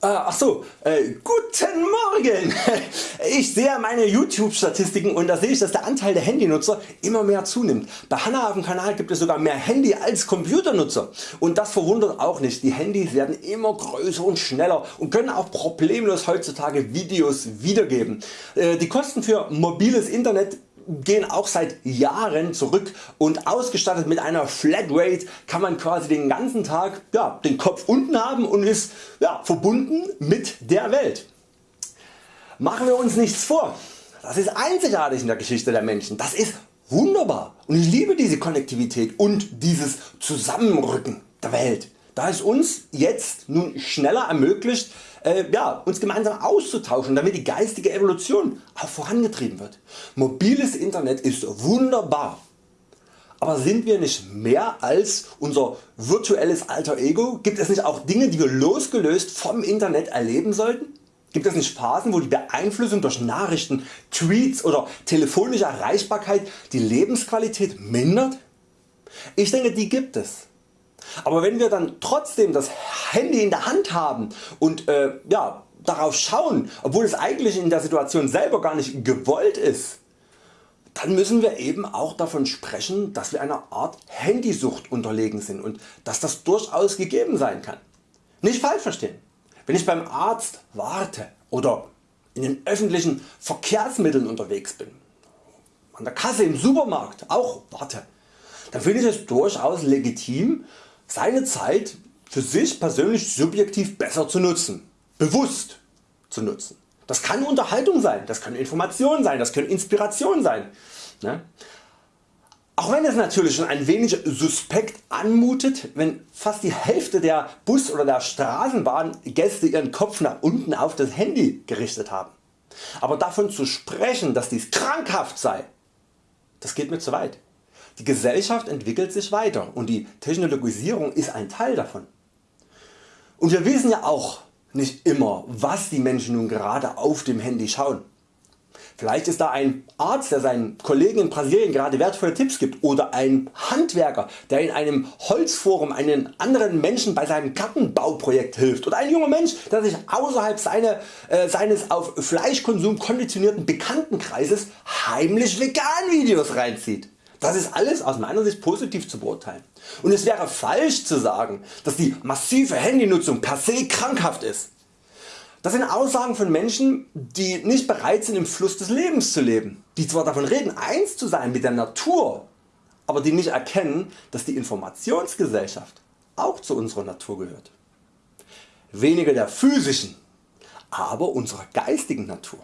Äh, ach so, äh, guten Morgen! Ich sehe meine YouTube Statistiken und da sehe ich dass der Anteil der Handynutzer immer mehr zunimmt. Bei Hanna auf dem Kanal gibt es sogar mehr Handy als Computernutzer und das verwundert auch nicht. Die Handys werden immer größer und schneller und können auch problemlos heutzutage Videos wiedergeben. Äh, die Kosten für mobiles Internet gehen auch seit Jahren zurück und ausgestattet mit einer Flatrate kann man quasi den ganzen Tag ja, den Kopf unten haben und ist ja, verbunden mit der Welt. Machen wir uns nichts vor, das ist einzigartig in der Geschichte der Menschen, das ist wunderbar. Und ich liebe diese Konnektivität und dieses Zusammenrücken der Welt da es uns jetzt nun schneller ermöglicht äh, ja, uns gemeinsam auszutauschen damit die geistige Evolution auch vorangetrieben wird. Mobiles Internet ist wunderbar, aber sind wir nicht mehr als unser virtuelles Alter Ego? Gibt es nicht auch Dinge die wir losgelöst vom Internet erleben sollten? Gibt es nicht Phasen wo die Beeinflussung durch Nachrichten, Tweets oder telefonische Erreichbarkeit die Lebensqualität mindert? Ich denke die gibt es. Aber wenn wir dann trotzdem das Handy in der Hand haben und äh, ja, darauf schauen, obwohl es eigentlich in der Situation selber gar nicht gewollt ist, dann müssen wir eben auch davon sprechen, dass wir einer Art Handysucht unterlegen sind und dass das durchaus gegeben sein kann. Nicht falsch verstehen. Wenn ich beim Arzt warte oder in den öffentlichen Verkehrsmitteln unterwegs bin, an der Kasse im Supermarkt auch warte, dann finde ich es durchaus legitim seine Zeit für sich persönlich subjektiv besser zu nutzen, bewusst zu nutzen. Das kann Unterhaltung sein, das können Informationen sein, das können Inspiration sein. Ne? Auch wenn es natürlich schon ein wenig suspekt anmutet, wenn fast die Hälfte der Bus- oder der Straßenbahngäste ihren Kopf nach unten auf das Handy gerichtet haben. Aber davon zu sprechen, dass dies krankhaft sei, das geht mir zu weit. Die Gesellschaft entwickelt sich weiter und die Technologisierung ist ein Teil davon. Und wir wissen ja auch nicht immer was die Menschen nun gerade auf dem Handy schauen. Vielleicht ist da ein Arzt der seinen Kollegen in Brasilien gerade wertvolle Tipps gibt oder ein Handwerker der in einem Holzforum einen anderen Menschen bei seinem Gartenbauprojekt hilft oder ein junger Mensch der sich außerhalb seine, äh, seines auf Fleischkonsum konditionierten Bekanntenkreises heimlich Vegan Videos reinzieht. Das ist alles aus meiner Sicht positiv zu beurteilen. Und es wäre falsch zu sagen, dass die massive Handynutzung per se krankhaft ist. Das sind Aussagen von Menschen, die nicht bereit sind im Fluss des Lebens zu leben, die zwar davon reden eins zu sein mit der Natur, aber die nicht erkennen, dass die Informationsgesellschaft auch zu unserer Natur gehört. Weniger der physischen, aber unserer geistigen Natur.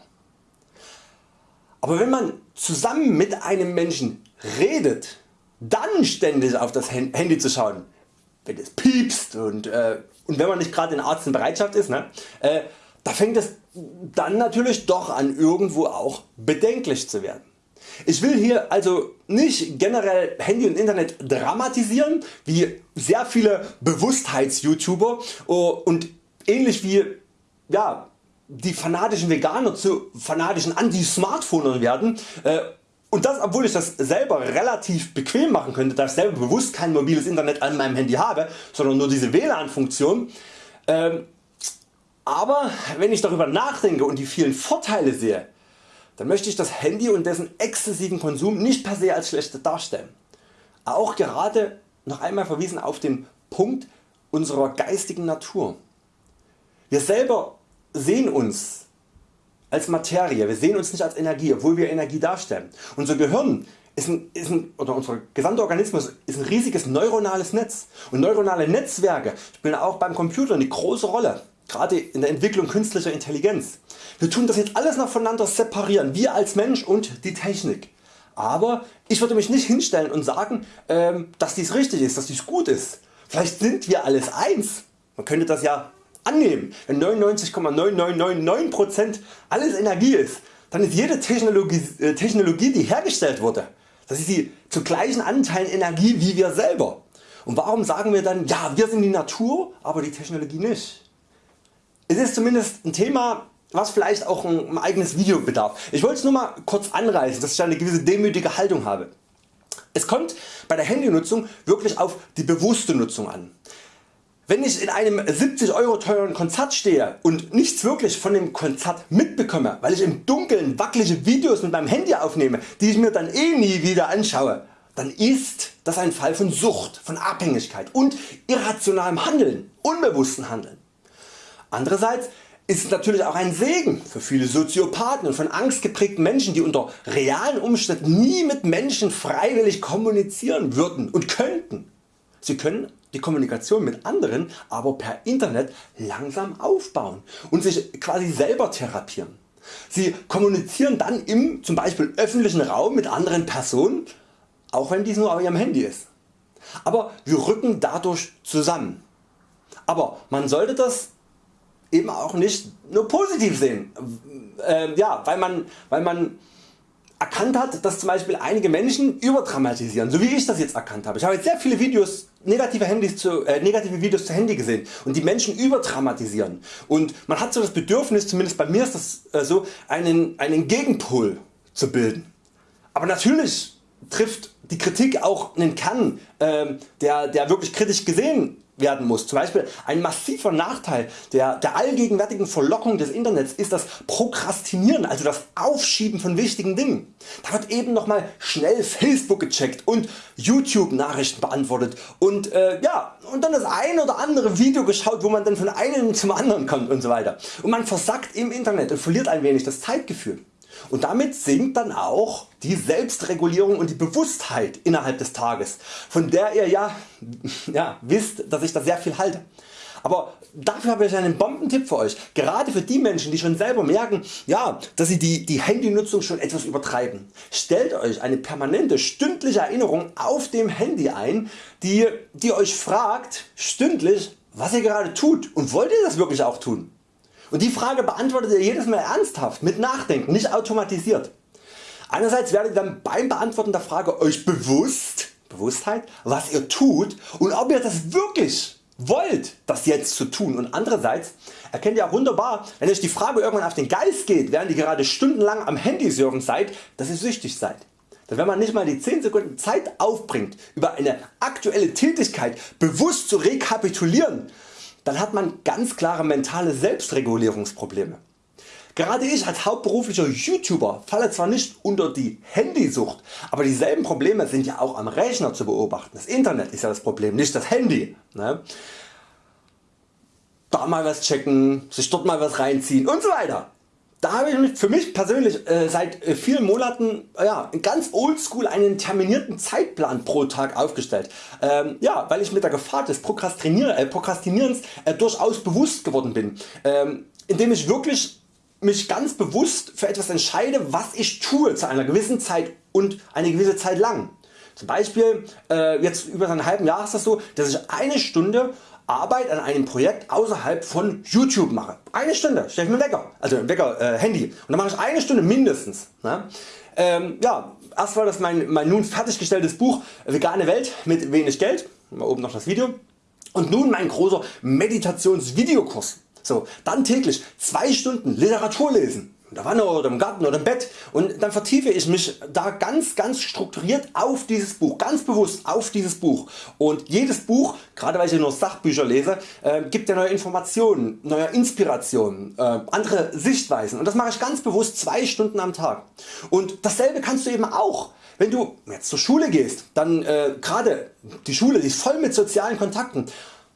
Aber wenn man zusammen mit einem Menschen redet, dann ständig auf das Handy zu schauen, wenn es piepst und, äh, und wenn man nicht gerade in Arzt in Bereitschaft ist, ne, äh, da fängt es dann natürlich doch an irgendwo auch bedenklich zu werden. Ich will hier also nicht generell Handy und Internet dramatisieren wie sehr viele Bewusstheits-YouTuber oh, und ähnlich wie ja, die fanatischen Veganer zu fanatischen Anti-Smartphonern werden äh, und das obwohl ich das selber relativ bequem machen könnte, da ich selber bewusst kein mobiles Internet an meinem Handy habe, sondern nur diese WLAN Funktion. Ähm, aber wenn ich darüber nachdenke und die vielen Vorteile sehe, dann möchte ich das Handy und dessen exzessiven Konsum nicht per se als schlecht darstellen. Auch gerade noch einmal verwiesen auf den Punkt unserer geistigen Natur. Wir selber sehen uns als Materie, wir sehen uns nicht als Energie, obwohl wir Energie darstellen. Unser Gehirn ist ein, ist ein, oder unser gesamter Organismus ist ein riesiges neuronales Netz und neuronale Netzwerke spielen auch beim Computer eine große Rolle, gerade in der Entwicklung künstlicher Intelligenz. Wir tun das jetzt alles noch voneinander separieren, wir als Mensch und die Technik. Aber ich würde mich nicht hinstellen und sagen, ähm, dass dies richtig ist, dass dies gut ist. Vielleicht sind wir alles eins. Man könnte das ja annehmen. Wenn 99,9999% alles Energie ist, dann ist jede Technologie, äh, Technologie die hergestellt wurde, das ist die zu gleichen Anteilen Energie wie wir selber. Und warum sagen wir dann, ja wir sind die Natur, aber die Technologie nicht? Es ist zumindest ein Thema was vielleicht auch ein eigenes Video bedarf. Ich wollte es nur mal kurz anreißen, dass ich eine gewisse demütige Haltung habe. Es kommt bei der Handynutzung wirklich auf die bewusste Nutzung an. Wenn ich in einem 70 Euro teuren Konzert stehe und nichts wirklich von dem Konzert mitbekomme, weil ich im Dunkeln wackelige Videos mit meinem Handy aufnehme, die ich mir dann eh nie wieder anschaue, dann ist das ein Fall von Sucht, von Abhängigkeit und irrationalem Handeln, unbewussten Handeln. Andererseits ist es natürlich auch ein Segen für viele Soziopathen und von Angst geprägten Menschen die unter realen Umständen nie mit Menschen freiwillig kommunizieren würden und könnten. Sie können die Kommunikation mit anderen aber per Internet langsam aufbauen und sich quasi selber therapieren. Sie kommunizieren dann im zum Beispiel öffentlichen Raum mit anderen Personen, auch wenn dies nur auf ihrem Handy ist. Aber wir rücken dadurch zusammen. Aber man sollte das eben auch nicht nur positiv sehen, äh, ja, weil man, weil man erkannt hat, dass zum Beispiel einige Menschen überdramatisieren, so wie ich das jetzt erkannt habe. Ich habe jetzt sehr viele Videos, negative, Handys zu, äh, negative Videos zu Handy gesehen und die Menschen überdramatisieren und man hat so das Bedürfnis, zumindest bei mir ist das äh, so, einen, einen Gegenpol zu bilden. Aber natürlich trifft die Kritik auch einen Kern, äh, der, der wirklich kritisch gesehen werden muss. Zum Beispiel ein massiver Nachteil der, der allgegenwärtigen Verlockung des Internets ist das Prokrastinieren, also das Aufschieben von wichtigen Dingen. Da wird eben nochmal schnell Facebook gecheckt und YouTube Nachrichten beantwortet und, äh, ja, und dann das ein oder andere Video geschaut wo man dann von einem zum anderen kommt und so weiter. Und man versackt im Internet und verliert ein wenig das Zeitgefühl. Und damit sinkt dann auch die Selbstregulierung und die Bewusstheit innerhalb des Tages, von der ihr ja, ja wisst, dass ich da sehr viel halte. Aber dafür habe ich einen Bombentipp für Euch, gerade für die Menschen die schon selber merken, ja, dass sie die, die Handynutzung schon etwas übertreiben. Stellt Euch eine permanente stündliche Erinnerung auf dem Handy ein, die, die Euch fragt stündlich was ihr gerade tut und wollt ihr das wirklich auch tun. Und die Frage beantwortet ihr jedes Mal ernsthaft mit Nachdenken, nicht automatisiert. Einerseits werdet ihr dann beim Beantworten der Frage Euch bewusst, Bewusstheit, was ihr tut und ob ihr das wirklich wollt das jetzt zu tun und andererseits erkennt ihr auch wunderbar wenn euch die Frage irgendwann auf den Geist geht während ihr gerade stundenlang am Handy surfen seid dass ihr süchtig seid. Denn wenn man nicht mal die 10 Sekunden Zeit aufbringt über eine aktuelle Tätigkeit bewusst zu rekapitulieren dann hat man ganz klare mentale Selbstregulierungsprobleme. Gerade ich als hauptberuflicher YouTuber falle zwar nicht unter die Handysucht, aber dieselben Probleme sind ja auch am Rechner zu beobachten. Das Internet ist ja das Problem, nicht das Handy. Ne? Da mal was checken, sich dort mal was reinziehen und so weiter. Da habe ich für mich persönlich äh, seit äh, vielen Monaten ja, ganz oldschool einen terminierten Zeitplan pro Tag aufgestellt. Ähm, ja, weil ich mit der Gefahr des Prokrastinier äh, Prokrastinierens äh, durchaus bewusst geworden bin, ähm, indem ich wirklich mich ganz bewusst für etwas entscheide was ich tue zu einer gewissen Zeit und eine gewisse Zeit lang. Zum Beispiel äh, jetzt über einen halben Jahr ist das so, dass ich eine Stunde Arbeit an einem Projekt außerhalb von YouTube mache. Eine Stunde stelle ich mir Wecker, also Wecker äh, Handy und dann mache ich eine Stunde mindestens. Ne? Ähm, ja, erst war das mein, mein nun fertiggestelltes Buch Vegane Welt mit wenig Geld, mal oben noch das Video und nun mein großer Meditationsvideokurs. So, dann täglich 2 Stunden Literatur lesen in der Wanne oder im Garten oder im Bett. Und dann vertiefe ich mich da ganz ganz strukturiert auf dieses Buch, ganz bewusst auf dieses Buch. Und jedes Buch, gerade weil ich nur Sachbücher lese, äh, gibt ja neue Informationen, neue Inspirationen, äh, andere Sichtweisen. Und das mache ich ganz bewusst zwei Stunden am Tag. Und dasselbe kannst du eben auch. Wenn du jetzt zur Schule gehst, dann äh, gerade die Schule die ist voll mit sozialen Kontakten,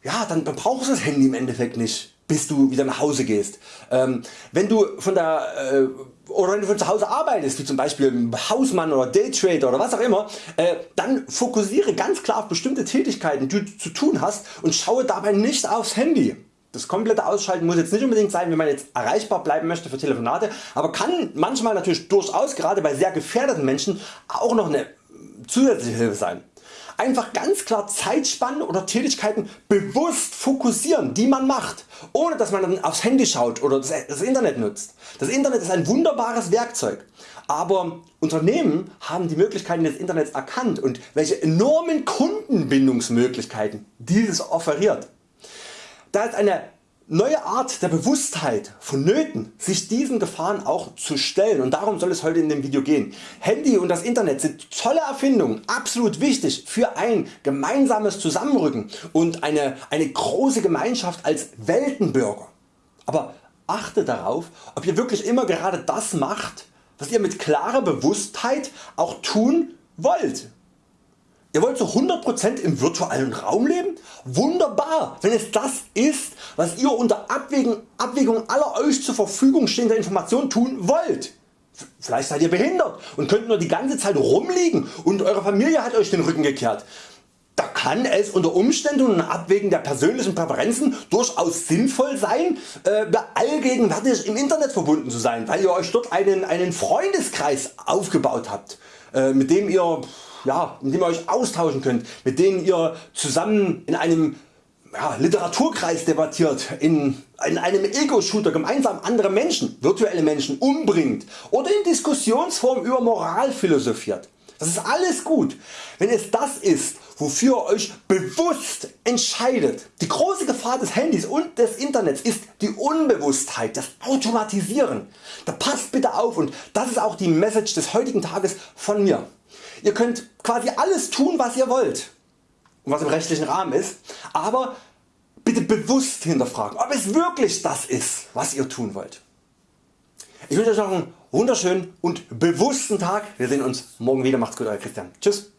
ja dann brauchst du das Handy im Endeffekt nicht bis du wieder nach Hause gehst. Ähm, wenn du von der äh, oder wenn du von zu Hause arbeitest, wie zum Beispiel Hausmann oder Daytrader oder was auch immer, äh, dann fokussiere ganz klar auf bestimmte Tätigkeiten die du zu tun hast und schaue dabei nicht aufs Handy. Das komplette Ausschalten muss jetzt nicht unbedingt sein wenn man jetzt erreichbar bleiben möchte für Telefonate, aber kann manchmal natürlich durchaus gerade bei sehr gefährdeten Menschen auch noch eine zusätzliche Hilfe sein einfach ganz klar Zeitspannen oder Tätigkeiten bewusst fokussieren die man macht, ohne dass man dann aufs Handy schaut oder das Internet nutzt. Das Internet ist ein wunderbares Werkzeug, aber Unternehmen haben die Möglichkeiten des Internets erkannt und welche enormen Kundenbindungsmöglichkeiten dieses offeriert. Da ist eine neue Art der Bewusstheit vonnöten sich diesen Gefahren auch zu stellen und darum soll es heute in dem Video gehen. Handy und das Internet sind tolle Erfindungen, absolut wichtig für ein gemeinsames Zusammenrücken und eine, eine große Gemeinschaft als Weltenbürger. Aber achte darauf ob ihr wirklich immer gerade das macht was ihr mit klarer Bewusstheit auch tun wollt. Ihr wollt zu 100% im virtuellen Raum leben? Wunderbar, wenn es das ist was ihr unter Abwägung, Abwägung aller Euch zur Verfügung stehender Informationen tun wollt. Vielleicht seid ihr behindert und könnt nur die ganze Zeit rumliegen und Eure Familie hat Euch den Rücken gekehrt. Da kann es unter Umständen und Abwägen der persönlichen Präferenzen durchaus sinnvoll sein äh, allgegenwärtig im Internet verbunden zu sein, weil ihr Euch dort einen, einen Freundeskreis aufgebaut habt, äh, mit dem ihr ja, in dem ihr Euch austauschen könnt, mit denen ihr zusammen in einem ja, Literaturkreis debattiert, in, in einem Ego-Shooter gemeinsam andere Menschen, virtuelle Menschen umbringt oder in Diskussionsform über Moral philosophiert. Das ist alles gut, wenn es das ist wofür ihr Euch bewusst entscheidet. Die große Gefahr des Handys und des Internets ist die Unbewusstheit, das Automatisieren. Da passt bitte auf und das ist auch die Message des heutigen Tages von mir. Ihr könnt quasi alles tun was ihr wollt und was im rechtlichen Rahmen ist, aber bitte bewusst hinterfragen ob es wirklich das ist was ihr tun wollt. Ich wünsche Euch noch einen wunderschönen und bewussten Tag. Wir sehen uns morgen wieder. Macht's gut Euer Christian. Tschüss.